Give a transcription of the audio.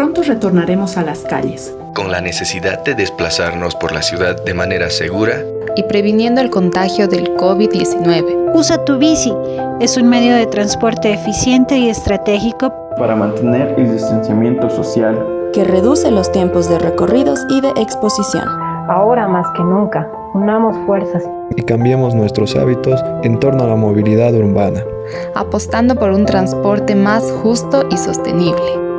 Pronto retornaremos a las calles. Con la necesidad de desplazarnos por la ciudad de manera segura y previniendo el contagio del COVID-19. Usa tu bici. Es un medio de transporte eficiente y estratégico para mantener el distanciamiento social que reduce los tiempos de recorridos y de exposición. Ahora más que nunca, unamos fuerzas y cambiemos nuestros hábitos en torno a la movilidad urbana, apostando por un transporte más justo y sostenible.